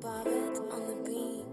Bobbit on the beat.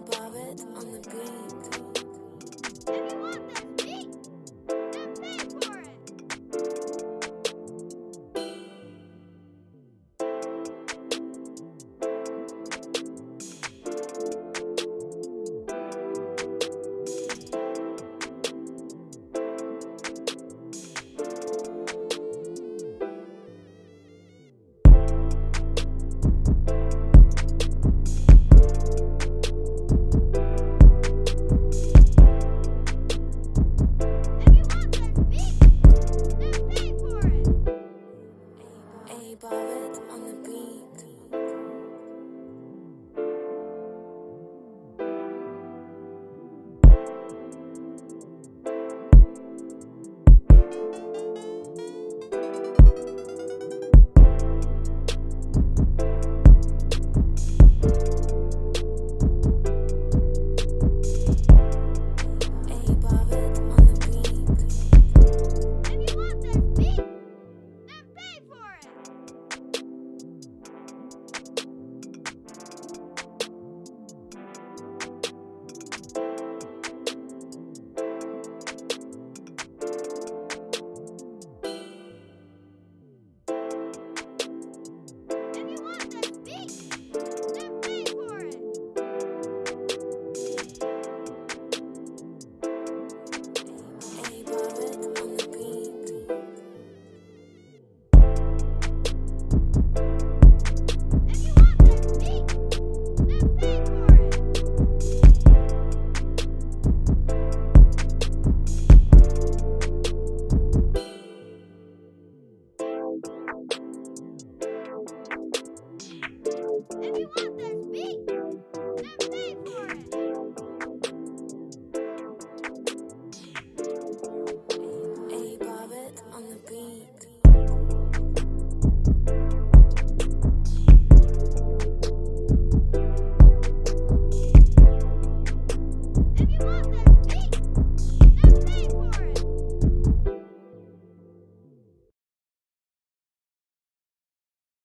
Bobbit on the beat,